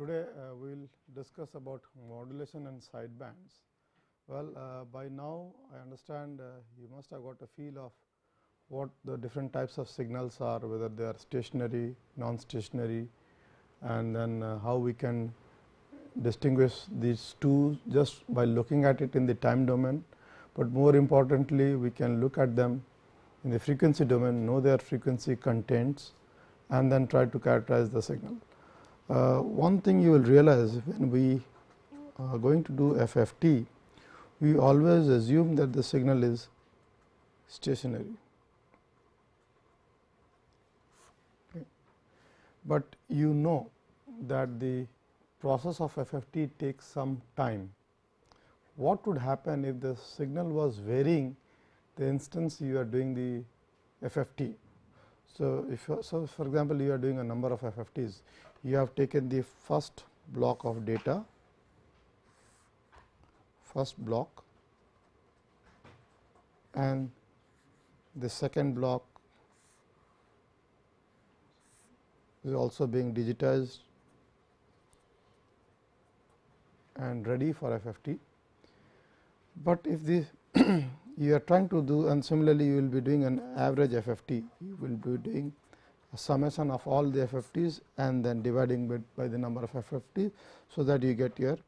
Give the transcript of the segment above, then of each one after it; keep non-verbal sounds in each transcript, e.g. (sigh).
Today, uh, we will discuss about modulation and sidebands. Well, uh, by now I understand uh, you must have got a feel of what the different types of signals are, whether they are stationary, non-stationary and then uh, how we can distinguish these two just by looking at it in the time domain, but more importantly we can look at them in the frequency domain, know their frequency contents and then try to characterize the signal. Uh, one thing you will realize when we are going to do FFT, we always assume that the signal is stationary. Okay. But you know that the process of FFT takes some time. What would happen if the signal was varying the instance you are doing the FFT? So, if so for example, you are doing a number of FFTs, you have taken the first block of data, first block and the second block is also being digitized and ready for FFT. But if the (coughs) you are trying to do and similarly you will be doing an average FFT, you will be doing a summation of all the FFTs and then dividing by, by the number of FFT. So, that you get your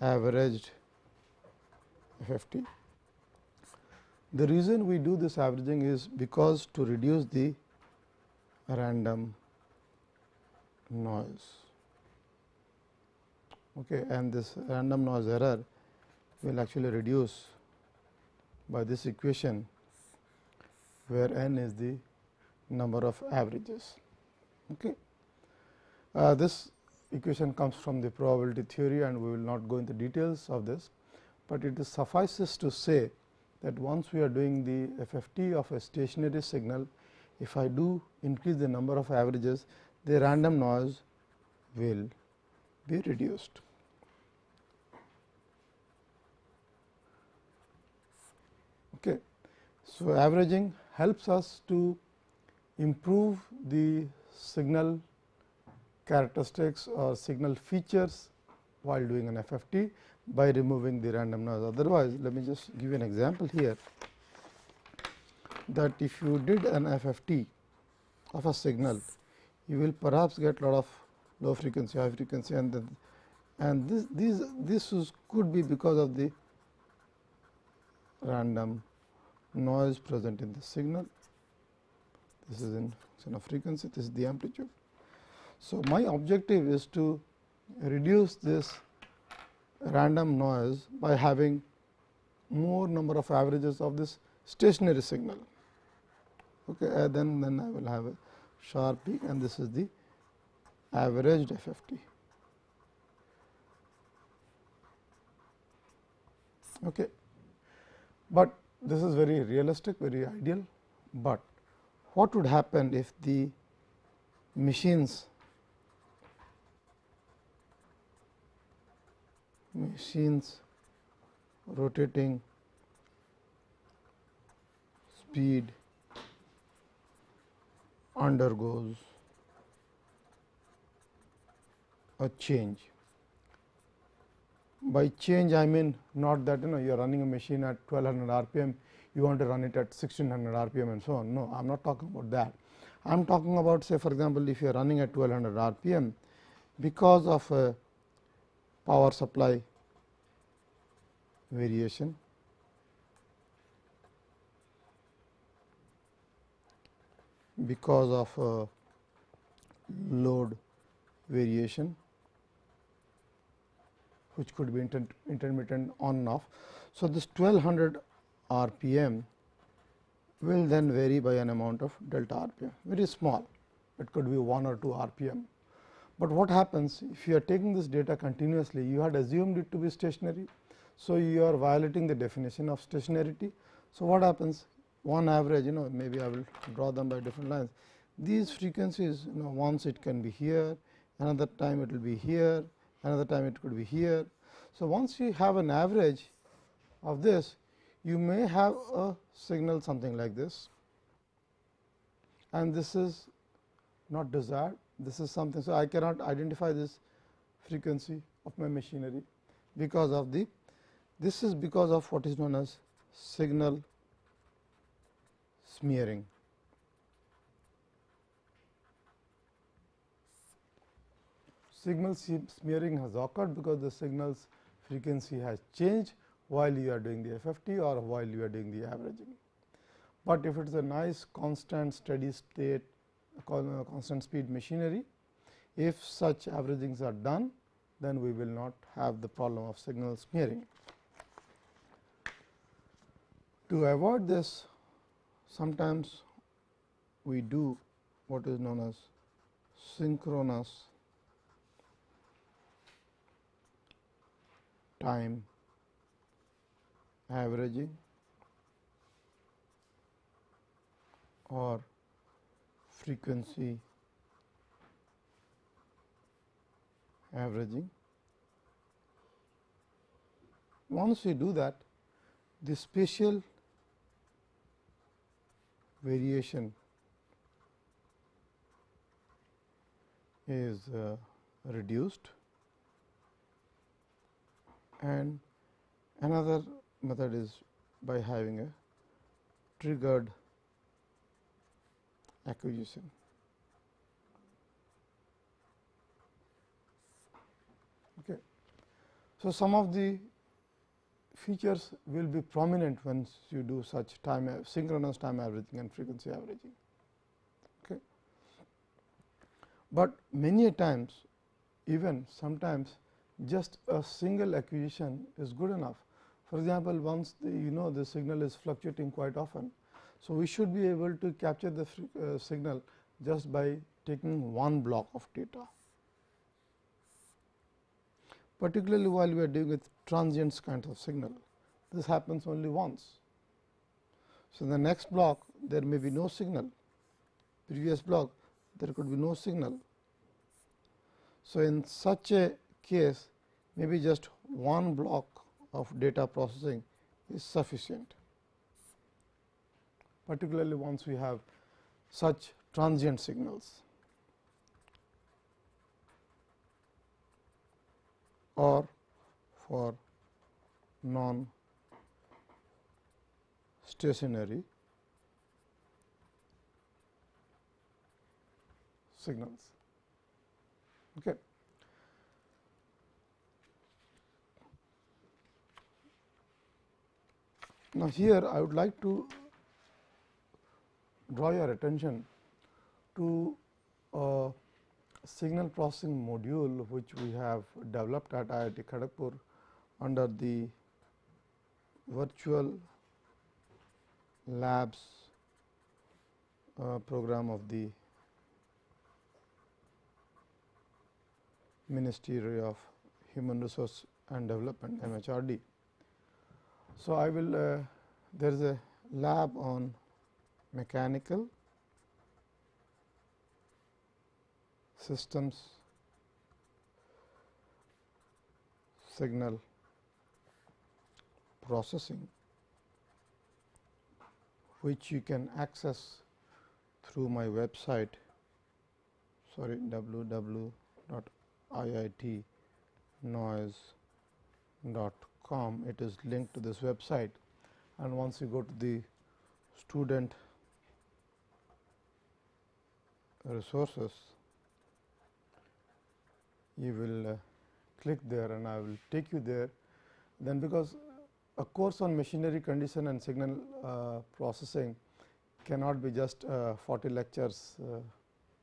averaged FFT. The reason we do this averaging is because to reduce the random noise okay, and this random noise error will actually reduce by this equation where n is the number of averages. Okay. Uh, this equation comes from the probability theory and we will not go into details of this, but it suffices to say that once we are doing the FFT of a stationary signal, if I do increase the number of averages, the random noise will be reduced. Okay. So, averaging helps us to improve the signal characteristics or signal features while doing an FFT by removing the random noise. Otherwise, let me just give you an example here that if you did an FFT of a signal, you will perhaps get a lot of low frequency, high frequency and then and this these this is, could be because of the random noise present in the signal. This is in of frequency, this is the amplitude. So, my objective is to reduce this random noise by having more number of averages of this stationary signal. Okay, then, then I will have a sharp peak and this is the averaged FFT. Okay. But this is very realistic, very ideal, but what would happen if the machines machines rotating speed undergoes a change. By change I mean not that you know you are running a machine at 1200 rpm, you want to run it at 1600 rpm and so on. No, I am not talking about that. I am talking about say for example, if you are running at 1200 rpm because of a power supply variation because of uh, load variation which could be intermittent on and off. So, this 1200 rpm will then vary by an amount of delta rpm very small it could be 1 or 2 rpm. But what happens if you are taking this data continuously you had assumed it to be stationary. So, you are violating the definition of stationarity. So, what happens one average you know maybe I will draw them by different lines. These frequencies you know once it can be here, another time it will be here, another time it could be here. So, once you have an average of this you may have a signal something like this and this is not desired this is something. So, I cannot identify this frequency of my machinery because of the this is because of what is known as signal smearing. Signal smearing has occurred because the signals frequency has changed while you are doing the FFT or while you are doing the averaging. But if it is a nice constant steady state uh, constant speed machinery, if such averagings are done, then we will not have the problem of signal smearing. To avoid this, sometimes we do what is known as synchronous time averaging or frequency. Averaging. Once we do that, the spatial variation is uh, reduced. And another method is by having a triggered acquisition. Okay. So, some of the features will be prominent once you do such time synchronous time averaging and frequency averaging. Okay. But many times even sometimes just a single acquisition is good enough. For example, once the, you know the signal is fluctuating quite often. So, we should be able to capture the uh, signal just by taking one block of data particularly while we are dealing with transients kind of signal. This happens only once. So, in the next block there may be no signal, previous block there could be no signal. So, in such a case maybe just one block of data processing is sufficient, particularly once we have such transient signals. or for non stationary signals. Okay. Now, here I would like to draw your attention to uh, signal processing module which we have developed at IIT Kharagpur under the virtual labs uh, program of the Ministry of Human Resource and Development MHRD. So, I will uh, there is a lab on mechanical systems signal processing which you can access through my website sorry www.iitnoise.com it is linked to this website and once you go to the student resources you will uh, click there and I will take you there. Then because a course on machinery condition and signal uh, processing cannot be just uh, 40 lectures, uh,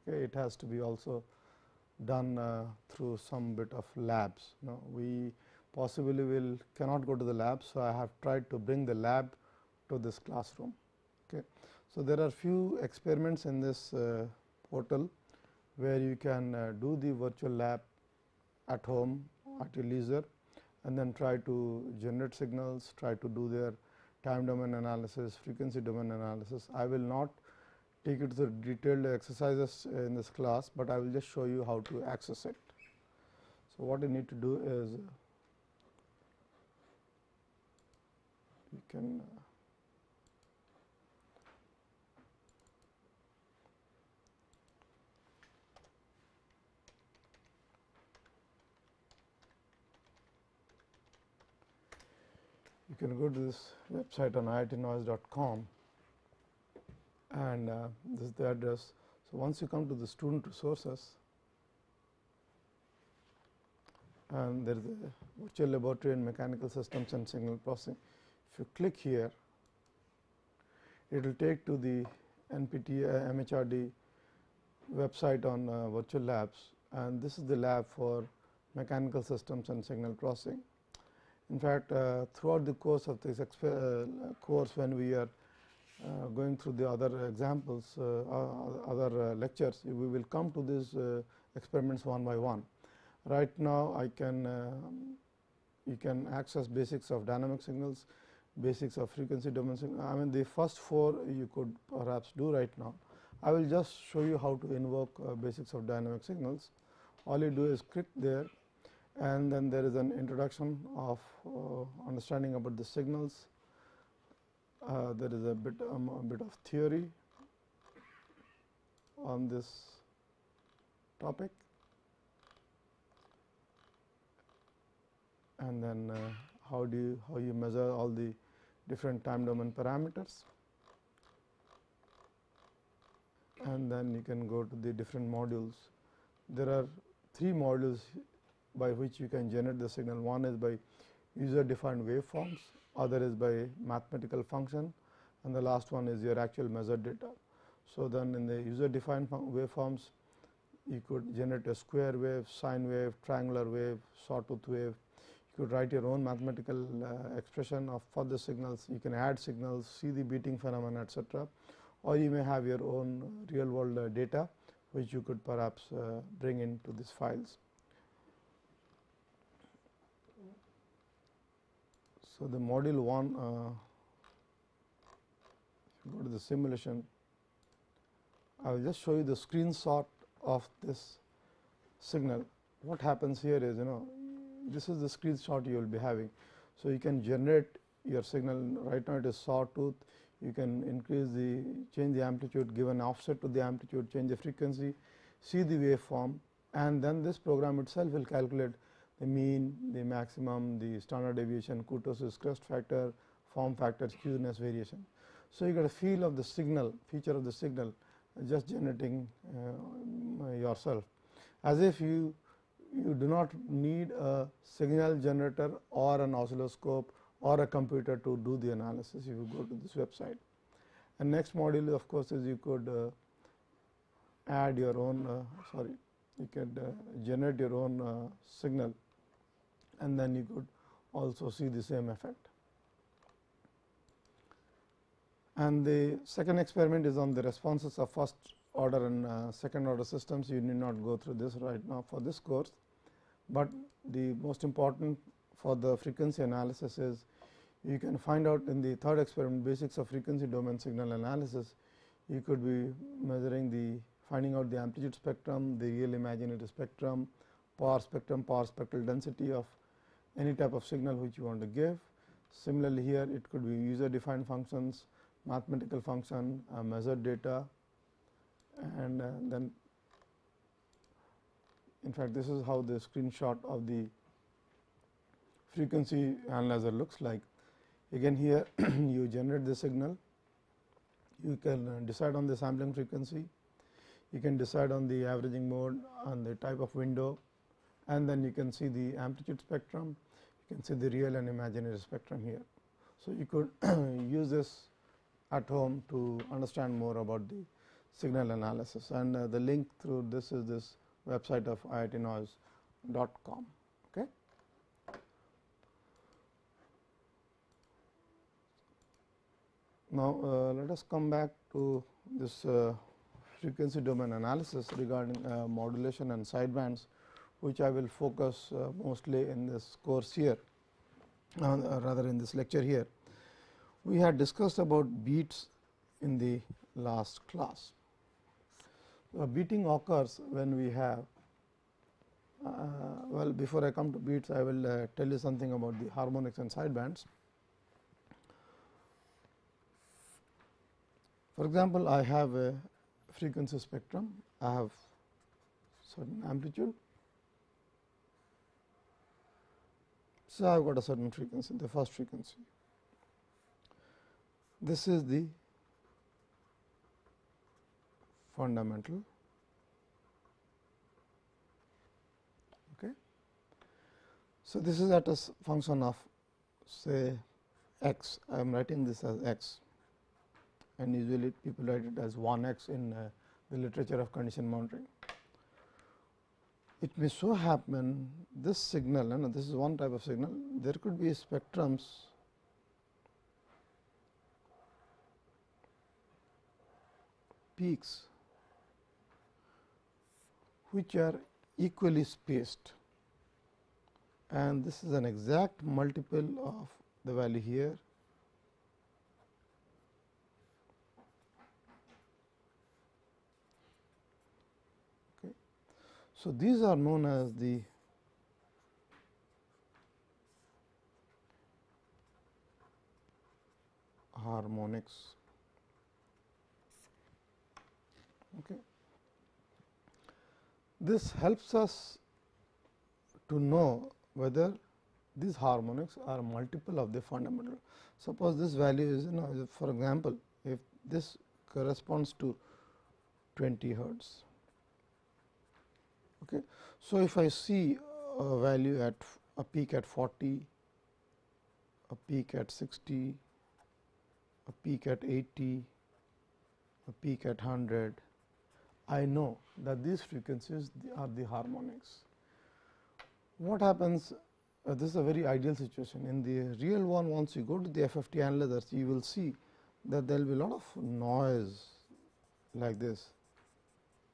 it has to be also done uh, through some bit of labs. You know, we possibly will cannot go to the lab. So, I have tried to bring the lab to this classroom. Okay. So, there are few experiments in this uh, portal where you can do the virtual lab at home at your leisure and then try to generate signals, try to do their time domain analysis, frequency domain analysis. I will not take you to the detailed exercises in this class, but I will just show you how to access it. So, what you need to do is we can uh, you can go to this website on iitnoise.com and uh, this is the address. So, once you come to the student resources and there is a virtual laboratory in mechanical systems and signal processing if you click here, it will take to the NPT uh, MHRD website on uh, virtual labs and this is the lab for mechanical systems and signal processing. In fact, uh, throughout the course of this uh, course when we are uh, going through the other examples, uh, other lectures, we will come to these experiments one by one. Right now, I can you can access basics of dynamic signals, basics of frequency domain. I mean the first four you could perhaps do right now. I will just show you how to invoke uh, basics of dynamic signals. All you do is click there and then there is an introduction of uh, understanding about the signals. Uh, there is a bit um, a bit of theory on this topic and then uh, how do you how you measure all the different time domain parameters and then you can go to the different modules. There are three modules by which you can generate the signal. One is by user defined waveforms, other is by mathematical function and the last one is your actual measured data. So, then in the user defined waveforms you could generate a square wave, sine wave, triangular wave, sawtooth wave. You could write your own mathematical uh, expression of for the signals. You can add signals, see the beating phenomena etc or you may have your own real world uh, data which you could perhaps uh, bring into these files. So, the module 1 uh, go to the simulation I will just show you the screenshot of this signal. What happens here is you know this is the screenshot you will be having. So, you can generate your signal right now it is sawtooth you can increase the change the amplitude give an offset to the amplitude change the frequency see the waveform and then this program itself will calculate the mean the maximum the standard deviation kurtosis crest factor form factor skewness variation. So, you get a feel of the signal feature of the signal just generating uh, yourself as if you you do not need a signal generator or an oscilloscope or a computer to do the analysis if you go to this website. And next module of course, is you could uh, add your own uh, sorry you could uh, generate your own uh, signal and then you could also see the same effect. And the second experiment is on the responses of first order and uh, second order systems. You need not go through this right now for this course, but the most important for the frequency analysis is you can find out in the third experiment basics of frequency domain signal analysis. You could be measuring the finding out the amplitude spectrum, the real imaginary spectrum, power spectrum, power spectral density of any type of signal which you want to give. Similarly, here it could be user defined functions, mathematical function, uh, measured data and uh, then in fact, this is how the screenshot of the frequency analyzer looks like. Again here (clears throat) you generate the signal, you can uh, decide on the sampling frequency, you can decide on the averaging mode on the type of window and then you can see the amplitude spectrum, you can see the real and imaginary spectrum here. So, you could (clears throat) use this at home to understand more about the signal analysis and uh, the link through this is this website of iitnoise.com. Now, uh, let us come back to this uh, frequency domain analysis regarding uh, modulation and sidebands, which I will focus uh, mostly in this course here uh, rather in this lecture here. We had discussed about beats in the last class. Beating occurs when we have uh, well before I come to beats I will tell you something about the harmonics and sidebands. For example, I have a frequency spectrum, I have certain amplitude. So, I have got a certain frequency, the first frequency this is the fundamental. Okay. So this is at a function of say x. I am writing this as x and usually people write it as 1 x in uh, the literature of condition monitoring. It may so happen this signal and this is one type of signal there could be spectrums peaks which are equally spaced and this is an exact multiple of the value here okay. So, these are known as the harmonics. Okay. This helps us to know whether these harmonics are multiple of the fundamental. Suppose this value is you know for example, if this corresponds to 20 hertz. Okay. So, if I see a value at a peak at 40, a peak at 60, a peak at 80, a peak at 100, I know that these frequencies are the harmonics. What happens uh, this is a very ideal situation. In the real one once you go to the FFT analyzers you will see that there will be a lot of noise like this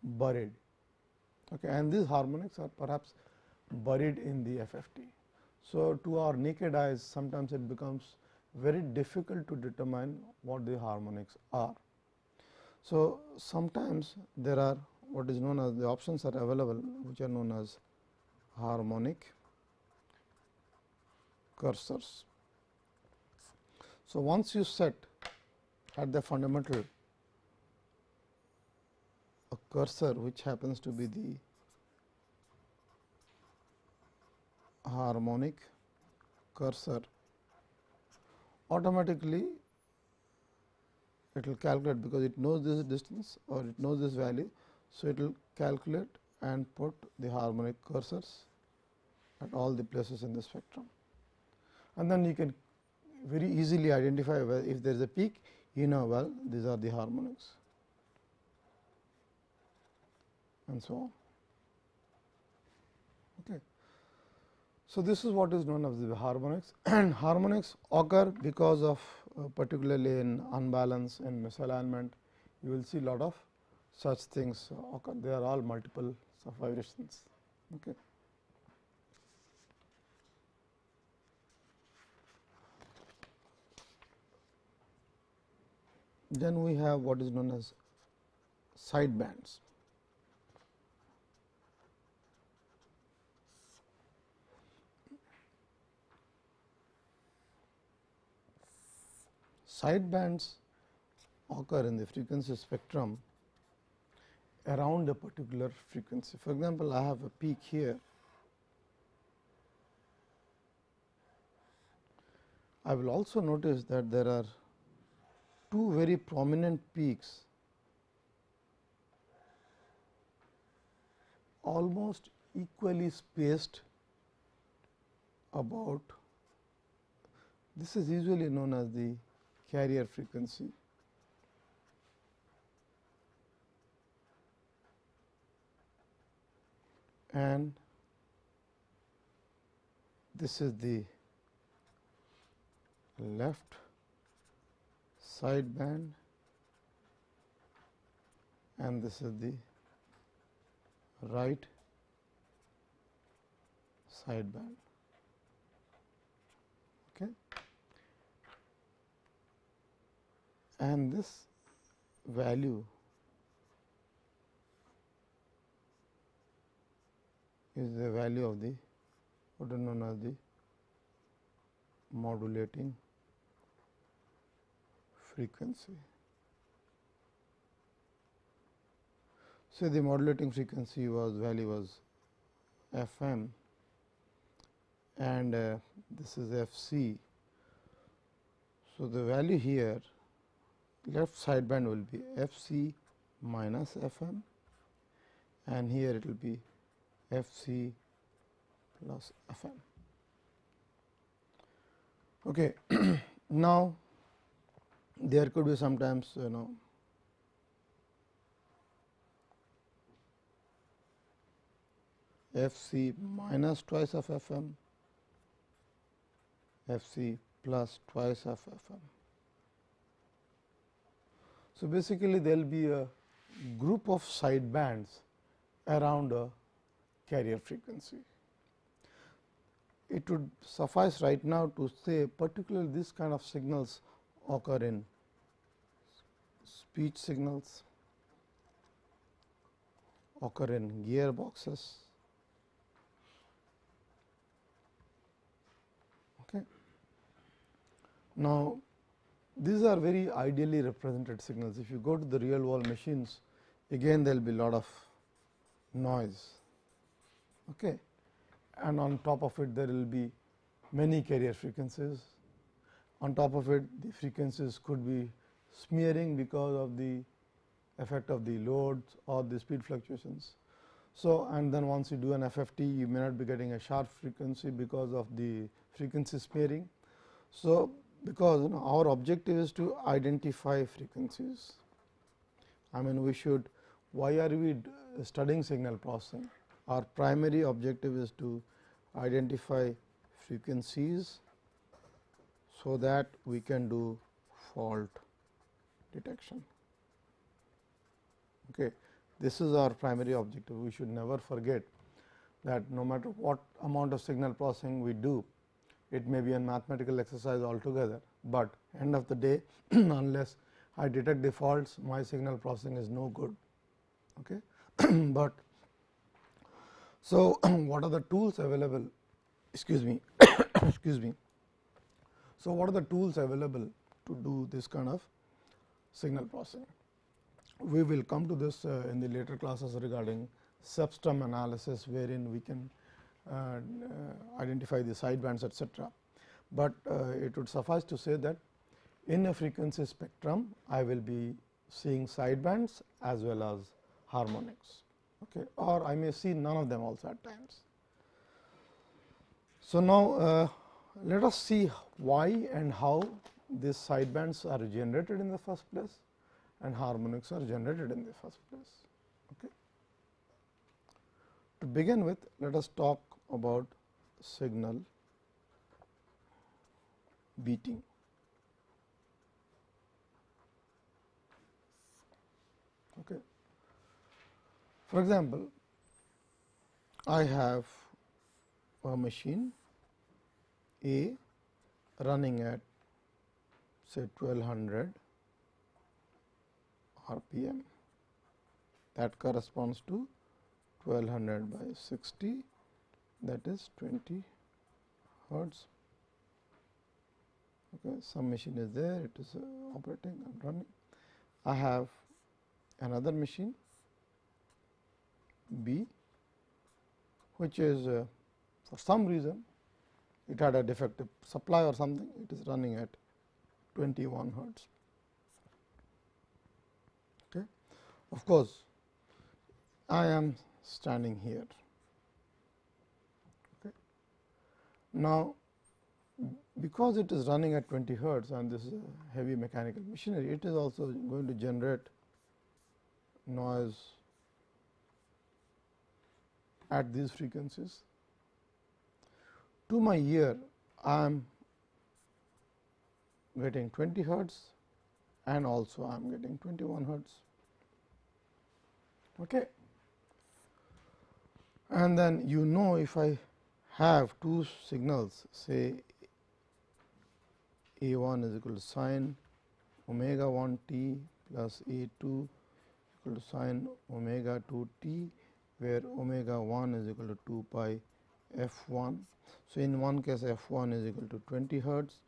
buried okay, and these harmonics are perhaps buried in the FFT. So, to our naked eyes sometimes it becomes very difficult to determine what the harmonics are. So, sometimes there are what is known as the options are available which are known as harmonic cursors. So, once you set at the fundamental a cursor which happens to be the harmonic cursor automatically it will calculate because it knows this distance or it knows this value. So, it will calculate and put the harmonic cursors at all the places in the spectrum. And then you can very easily identify well if there is a peak you know well these are the harmonics and so on. Okay. So, this is what is known as the harmonics and (clears throat) harmonics occur because of particularly in unbalance and misalignment you will see lot of such things occur they are all multiple of vibrations. Okay. Then we have what is known as side bands. Side bands occur in the frequency spectrum around a particular frequency. For example, I have a peak here. I will also notice that there are two very prominent peaks almost equally spaced about this is usually known as the carrier frequency. and this is the left side band and this is the right side band. Okay. And this value is the value of the what is known as the modulating frequency. So, the modulating frequency was value was f m and uh, this is f c. So, the value here left sideband will be f c minus f m and here it will be f c plus f m. Okay. (clears throat) now, there could be sometimes you know f c minus twice of f m, f c plus twice of f m. So, basically there will be a group of side bands around a carrier frequency. It would suffice right now to say particularly this kind of signals occur in speech signals, occur in gearboxes. Okay. Now, these are very ideally represented signals. If you go to the real world machines, again there will be a lot of noise. Okay. And on top of it, there will be many carrier frequencies. On top of it, the frequencies could be smearing because of the effect of the loads or the speed fluctuations. So, and then once you do an FFT, you may not be getting a sharp frequency because of the frequency smearing. So, because you know our objective is to identify frequencies. I mean we should why are we studying signal processing? Our primary objective is to identify frequencies, so that we can do fault detection. Okay. This is our primary objective. We should never forget that no matter what amount of signal processing we do, it may be a mathematical exercise altogether, but end of the day (clears throat) unless I detect the faults my signal processing is no good. Okay. (clears throat) but so, (clears throat) what are the tools available excuse me (coughs) excuse me. So, what are the tools available to do this kind of signal processing? We will come to this uh, in the later classes regarding cepstrum analysis wherein we can identify the sidebands etcetera. But uh, it would suffice to say that in a frequency spectrum I will be seeing sidebands as well as harmonics okay, or I may see none of them also at times. So, now uh, let us see why and how these sidebands are generated in the first place and harmonics are generated in the first place. Okay. To begin with, let us talk about signal beating. Okay. For example, I have a machine A running at say 1200 RPM that corresponds to 1200 by 60 that is 20 hertz. Okay, some machine is there, it is uh, operating and running. I have another machine B, which is uh, for some reason it had a defective supply or something, it is running at 21 hertz. Okay. Of course, I am standing here. Okay. Now, because it is running at 20 hertz and this is a heavy mechanical machinery, it is also going to generate noise at these frequencies. To my ear, I am getting 20 hertz and also I am getting 21 hertz. Okay. And then you know if I have two signals say A 1 is equal to sine omega 1 t plus A 2 equal to sine omega 2 t where omega 1 is equal to 2 pi f 1. So, in one case f 1 is equal to 20 hertz,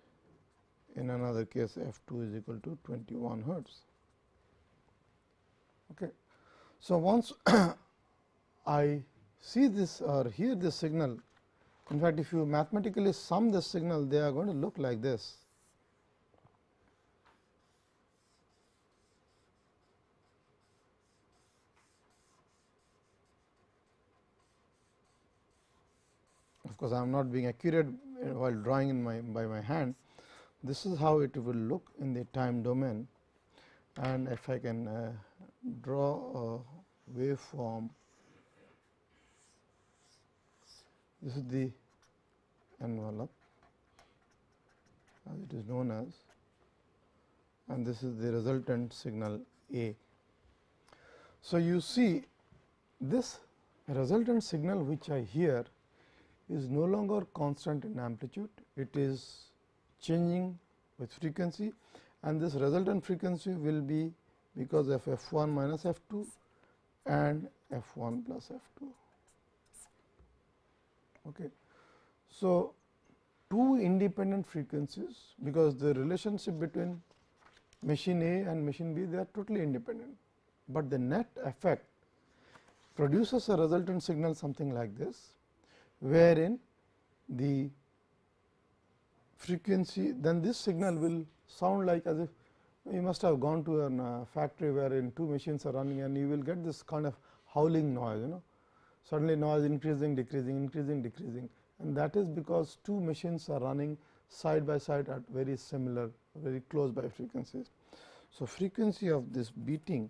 in another case f 2 is equal to 21 hertz. Okay. So, once (coughs) I see this or hear this signal, in fact, if you mathematically sum this signal they are going to look like this. Of course, I am not being accurate uh, while drawing in my by my hand. This is how it will look in the time domain and if I can uh, draw a waveform this is the envelope as it is known as and this is the resultant signal A. So, you see this resultant signal which I hear is no longer constant in amplitude, it is changing with frequency and this resultant frequency will be because of f 1 minus f 2 and f 1 plus f 2. Okay. So, two independent frequencies because the relationship between machine A and machine B they are totally independent, but the net effect produces a resultant signal something like this, wherein the frequency then this signal will sound like as if you must have gone to a uh, factory wherein two machines are running and you will get this kind of howling noise you know. Suddenly noise increasing decreasing increasing decreasing and that is because two machines are running side by side at very similar very close by frequencies. So, frequency of this beating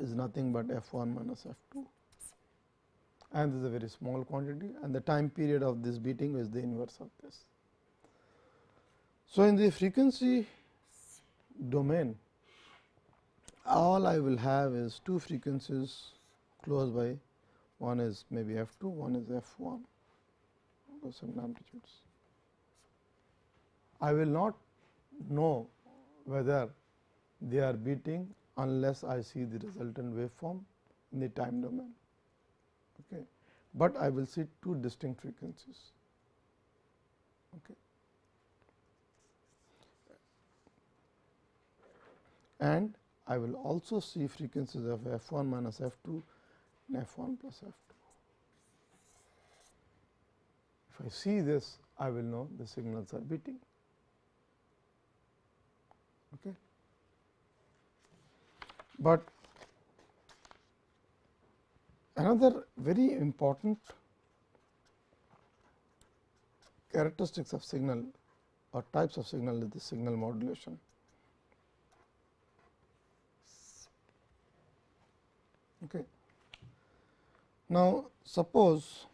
is nothing but f 1 minus f 2 and this is a very small quantity and the time period of this beating is the inverse of this. So, in the frequency domain all I will have is two frequencies close by one is maybe f 2 one is f 1 some amplitudes. I will not know whether they are beating unless I see the resultant waveform in the time domain. Okay. But I will see two distinct frequencies. Okay. and I will also see frequencies of f 1 minus f 2 and f 1 plus f 2. I see this, I will know the signals are beating. Okay. But another very important characteristics of signal or types of signal is the signal modulation. Okay. Now, suppose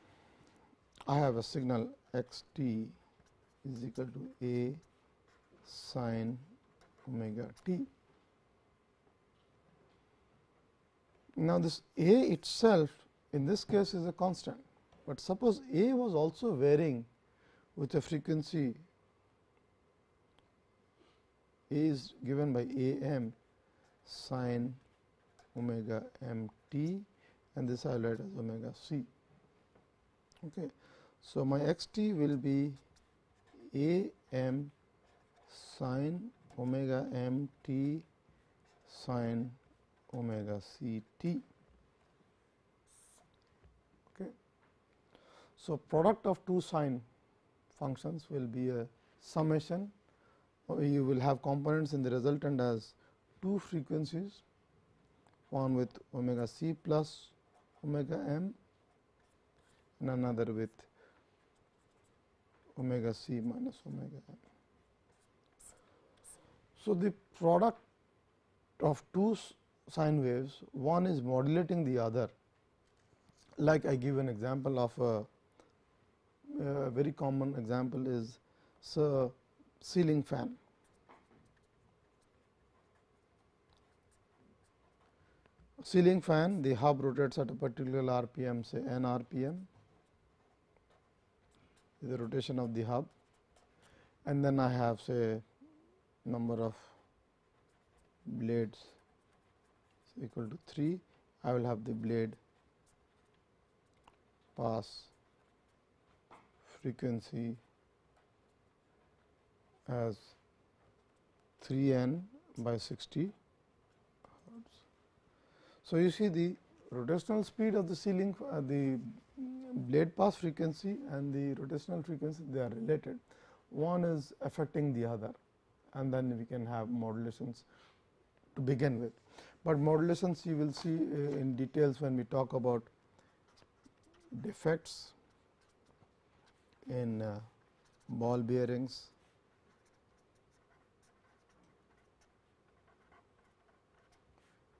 I have a signal x t is equal to a sine omega t. Now, this a itself in this case is a constant, but suppose a was also varying with a frequency a is given by a m sine omega m t and this I will write as omega c. Okay. So, my x t will be a m sine omega m t sine omega c t. Okay. So, product of two sine functions will be a summation uh, you will have components in the resultant as two frequencies one with omega c plus omega m and another with omega c minus omega m. So, the product of two sine waves one is modulating the other. Like I give an example of a, a very common example is so ceiling fan. Ceiling fan the hub rotates at a particular rpm say n rpm the rotation of the hub and then I have say number of blades equal to 3 I will have the blade pass frequency as 3 n by 60 hertz. so, you see the rotational speed of the ceiling uh, the blade pass frequency and the rotational frequency they are related. One is affecting the other and then we can have modulations to begin with. But modulations you will see uh, in details when we talk about defects in uh, ball bearings,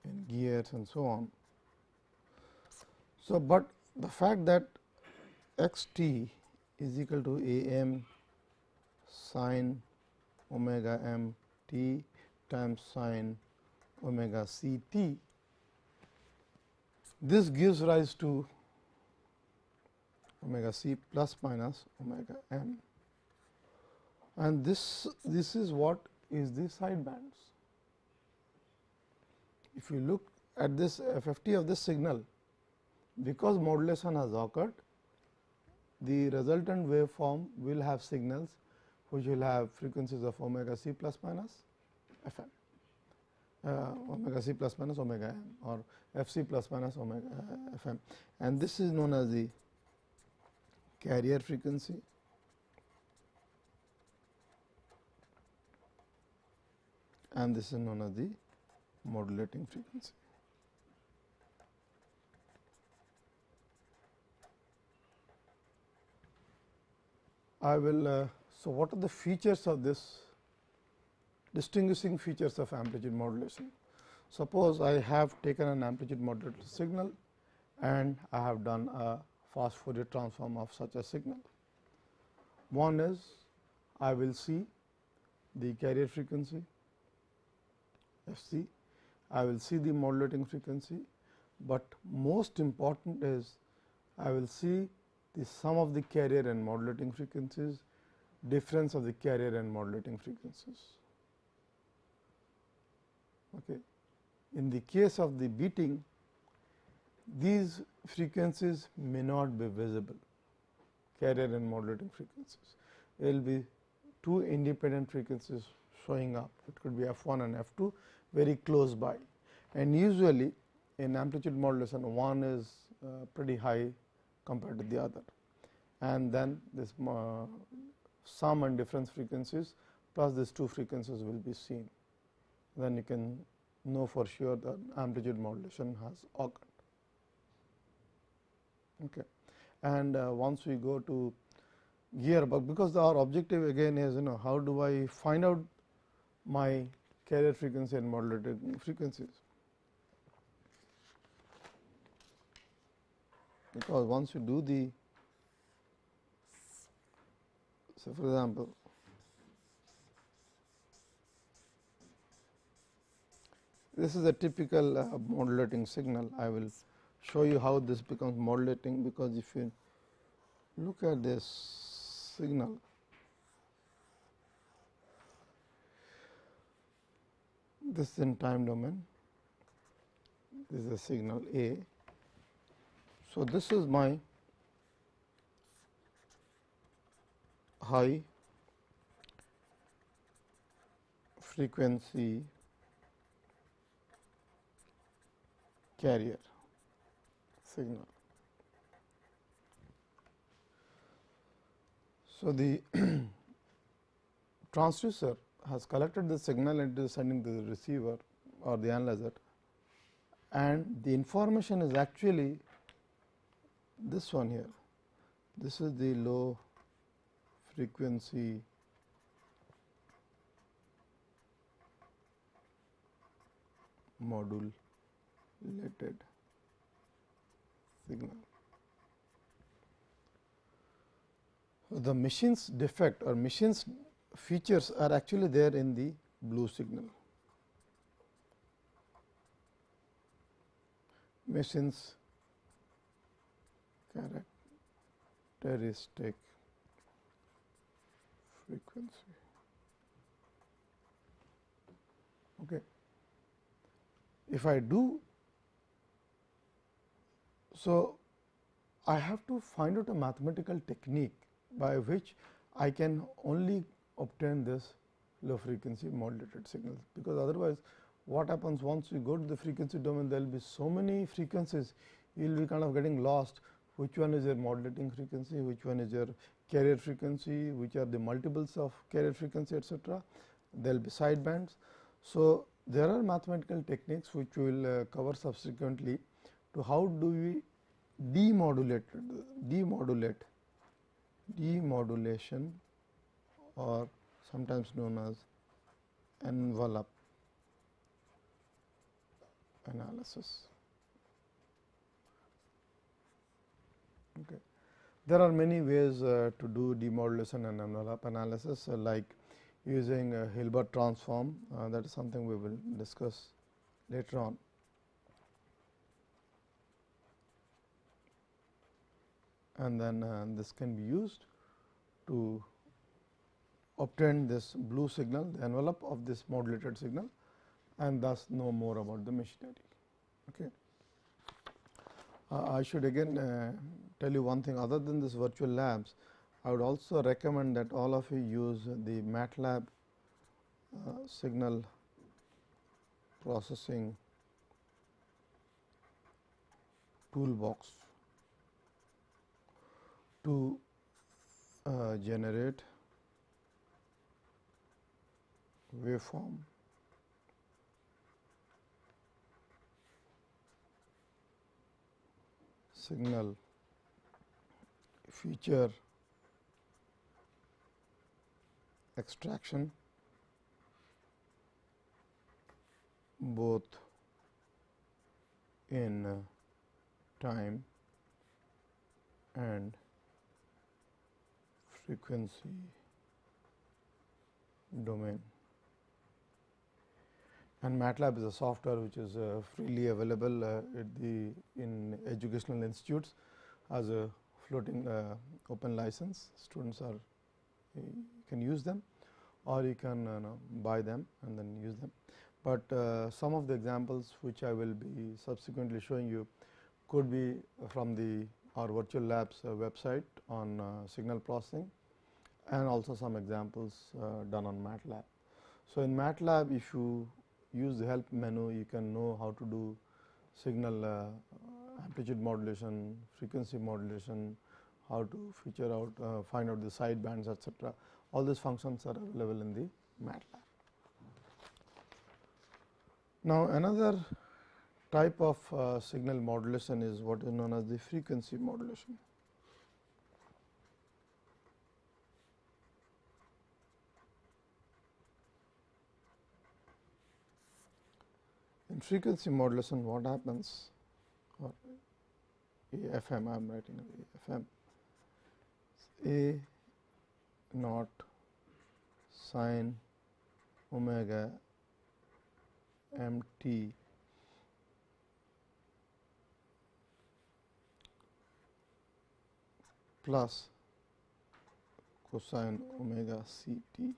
in gears and so on. So, but the fact that x t is equal to a m sin omega m t times sin omega c t. This gives rise to omega c plus minus omega m and this this is what is the side bands. If you look at this FFT of this signal because modulation has occurred the resultant waveform will have signals which will have frequencies of omega c plus minus f m uh, omega c plus minus omega m or f c plus minus omega f m and this is known as the carrier frequency and this is known as the modulating frequency. I will. Uh, so, what are the features of this distinguishing features of amplitude modulation? Suppose I have taken an amplitude modulated signal and I have done a fast Fourier transform of such a signal. One is I will see the carrier frequency f c, I will see the modulating frequency, but most important is I will see the sum of the carrier and modulating frequencies, difference of the carrier and modulating frequencies. Okay. In the case of the beating, these frequencies may not be visible, carrier and modulating frequencies. There will be two independent frequencies showing up, it could be f 1 and f 2 very close by. And usually in amplitude modulation, one is uh, pretty high compared to the other. And then this uh, sum and difference frequencies plus these two frequencies will be seen. Then you can know for sure that amplitude modulation has occurred. Okay. And uh, once we go to gearbox, because our objective again is you know how do I find out my carrier frequency and modulated frequencies. Because once you do the so for example, this is a typical uh, modulating signal. I will show you how this becomes modulating because if you look at this signal this is in time domain this is a signal A. So, this is my high frequency carrier signal. So, the (clears throat) transducer has collected the signal and is sending to the receiver or the analyzer and the information is actually this one here. This is the low frequency modulated signal. The machine's defect or machine's features are actually there in the blue signal. Machine's characteristic frequency. Okay. If I do so, I have to find out a mathematical technique by which I can only obtain this low frequency modulated signals, because otherwise what happens once you go to the frequency domain there will be so many frequencies you will be kind of getting lost which one is your modulating frequency, which one is your carrier frequency, which are the multiples of carrier frequency etcetera. There will be side bands. So, there are mathematical techniques which we will uh, cover subsequently to how do we demodulate demodulate demodulation or sometimes known as envelope analysis. Okay. There are many ways uh, to do demodulation and envelope analysis uh, like using a Hilbert transform uh, that is something we will discuss later on. And then uh, this can be used to obtain this blue signal the envelope of this modulated signal and thus know more about the machinery. Okay. I should again uh, tell you one thing. Other than this virtual labs, I would also recommend that all of you use the MATLAB uh, signal processing toolbox to uh, generate waveform signal feature extraction both in time and frequency domain and MATLAB is a software which is uh, freely available uh, at the in educational institutes as a floating uh, open license students are can use them or you can know, buy them and then use them. But uh, some of the examples which I will be subsequently showing you could be from the our virtual labs uh, website on uh, signal processing and also some examples done on MATLAB. So, in MATLAB if you use the help menu you can know how to do signal uh, amplitude modulation, frequency modulation, how to feature out uh, find out the side bands etc. All these functions are available in the MATLAB. Now, another type of uh, signal modulation is what is known as the frequency modulation. In frequency modulation what happens? Or AFM I am writing AFM A naught sine omega m t. Plus cosine omega c t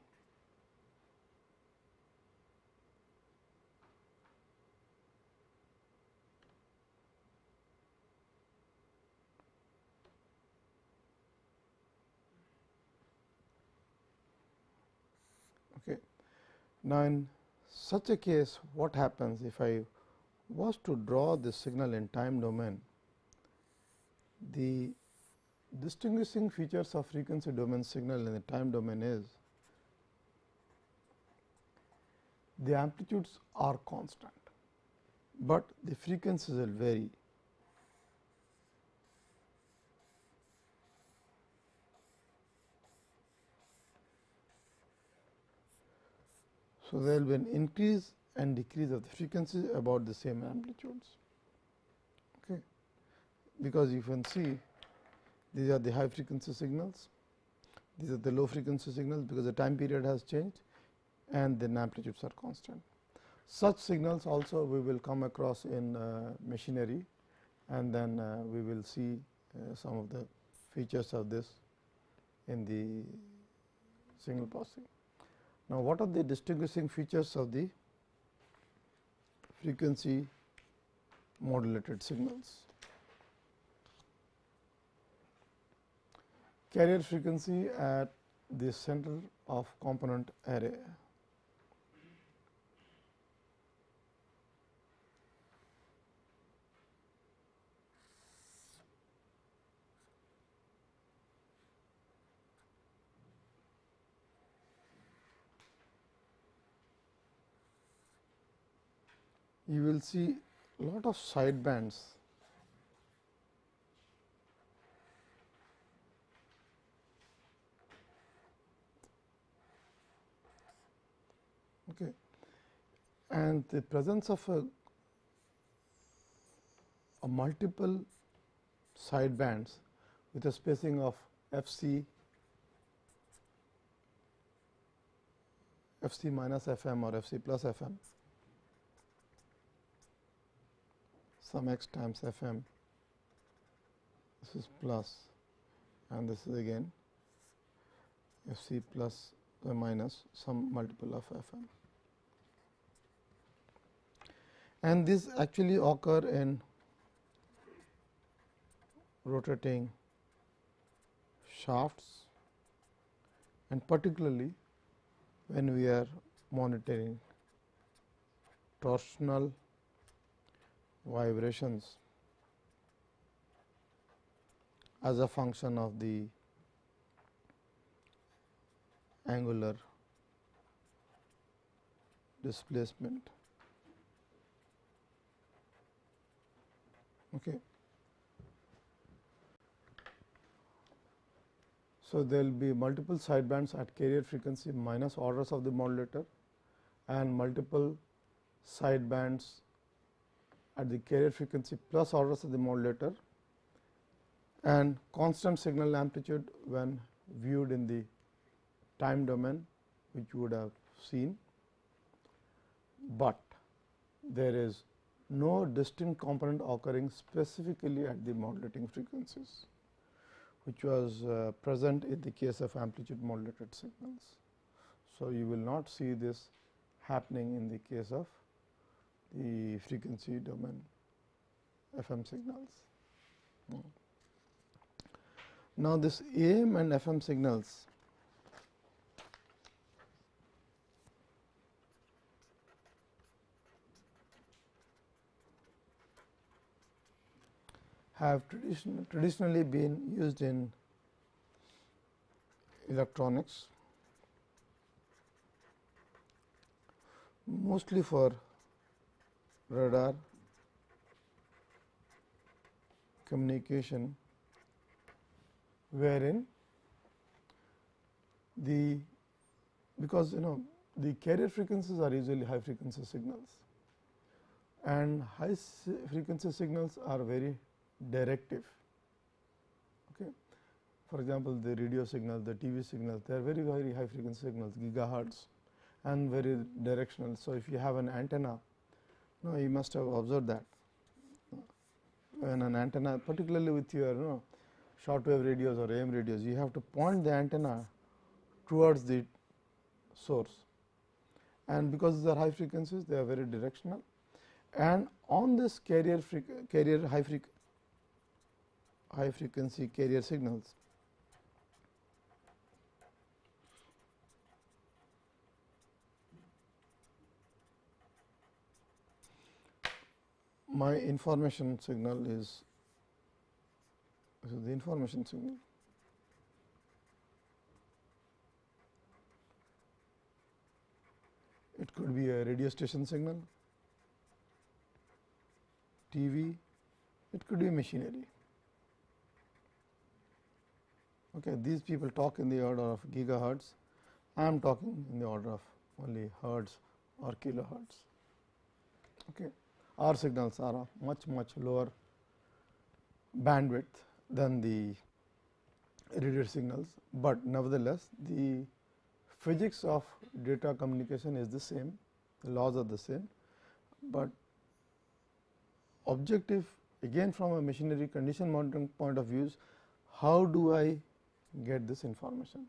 Now, in such a case what happens if I was to draw the signal in time domain, the distinguishing features of frequency domain signal in the time domain is the amplitudes are constant, but the frequencies will vary So, there will be an increase and decrease of the frequency about the same amplitudes. Okay. Because you can see these are the high frequency signals, these are the low frequency signals because the time period has changed and then amplitudes are constant. Such signals also we will come across in uh, machinery and then uh, we will see uh, some of the features of this in the signal processing. Now, what are the distinguishing features of the frequency modulated signals? Carrier frequency at the center of component array. you will see lot of side bands okay. and the presence of a, a multiple side bands with a spacing of f c f c minus f m or f c plus f m some x times f m this is plus and this is again f c plus or minus some multiple of f m. And this actually occur in rotating shafts and particularly when we are monitoring torsional vibrations as a function of the angular displacement. Okay. So, there will be multiple sidebands at carrier frequency minus orders of the modulator and multiple sidebands at the carrier frequency plus orders of the modulator and constant signal amplitude when viewed in the time domain which you would have seen, but there is no distinct component occurring specifically at the modulating frequencies which was uh, present in the case of amplitude modulated signals. So, you will not see this happening in the case of the frequency domain FM signals. Hmm. Now, this AM and FM signals have tradition, traditionally been used in electronics, mostly for radar communication, wherein the because you know the carrier frequencies are usually high frequency signals and high frequency signals are very directive. Okay. For example, the radio signal, the TV signals, they are very very high frequency signals gigahertz and very directional. So, if you have an antenna, no, you must have observed that when an antenna particularly with your you know, shortwave radios or AM radios, you have to point the antenna towards the source and because these are high frequencies, they are very directional and on this carrier carrier high frequency high frequency carrier signals. My information signal is the information signal. It could be a radio station signal, TV, it could be machinery. Okay, these people talk in the order of gigahertz, I am talking in the order of only hertz or kilohertz. Okay. Our signals are much much lower bandwidth than the radio signals, but nevertheless the physics of data communication is the same, the laws are the same, but objective again from a machinery condition monitoring point of view how do I get this information.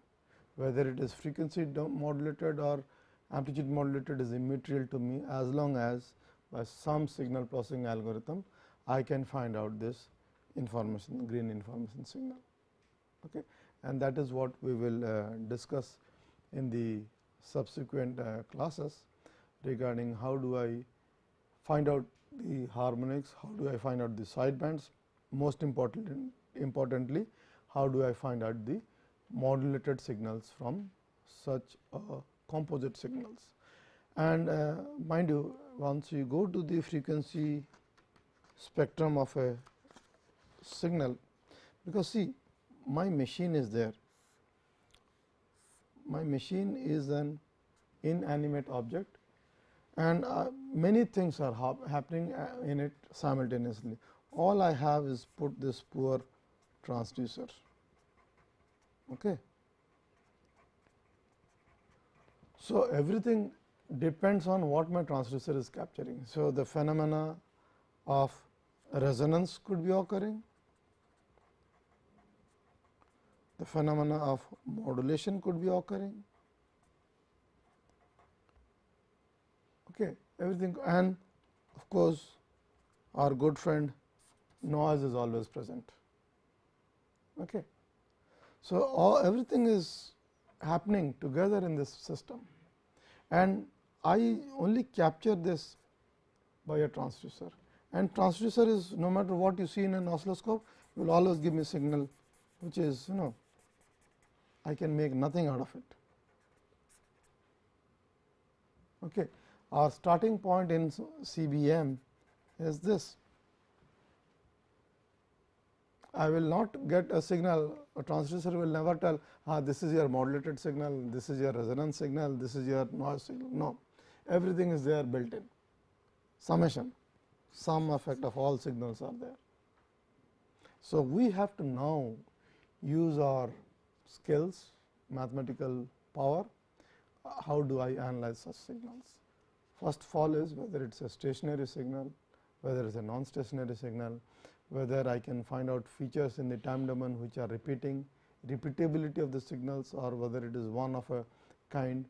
Whether it is frequency modulated or amplitude modulated is immaterial to me as long as by some signal processing algorithm I can find out this information green information signal. Okay. And that is what we will uh, discuss in the subsequent uh, classes regarding how do I find out the harmonics, how do I find out the sidebands, most important, importantly how do I find out the modulated signals from such composite signals. And uh, mind you once you go to the frequency spectrum of a signal, because see my machine is there, my machine is an inanimate object and uh, many things are hap happening uh, in it simultaneously. All I have is put this poor transducer. Okay. So, everything depends on what my transducer is capturing. So, the phenomena of resonance could be occurring, the phenomena of modulation could be occurring, okay, everything and of course, our good friend noise is always present. Okay. So, all everything is happening together in this system and I only capture this by a transducer and transducer is no matter what you see in an oscilloscope will always give me a signal which is you know I can make nothing out of it. Okay. Our starting point in CBM is this I will not get a signal, a transducer will never tell ah, this is your modulated signal, this is your resonance signal, this is your noise signal. No, everything is there built in, summation, sum effect of all signals are there. So, we have to now use our skills, mathematical power, how do I analyze such signals. First of all is whether it is a stationary signal, whether it is a non-stationary signal, whether I can find out features in the time domain which are repeating, repeatability of the signals or whether it is one of a kind.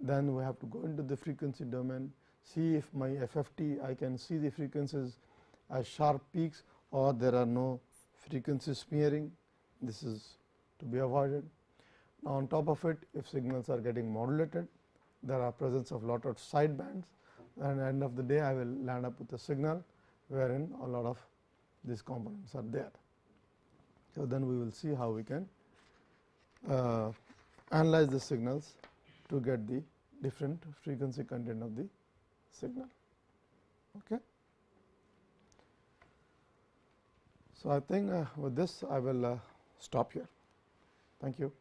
Then we have to go into the frequency domain, see if my FFT I can see the frequencies as sharp peaks or there are no frequency smearing. This is to be avoided. Now, on top of it if signals are getting modulated, there are presence of lot of side bands and at the end of the day I will land up with a signal wherein a lot of these components are there. So, then we will see how we can uh, analyze the signals to get the different frequency content of the signal. Okay. So, I think uh, with this I will uh, stop here. Thank you.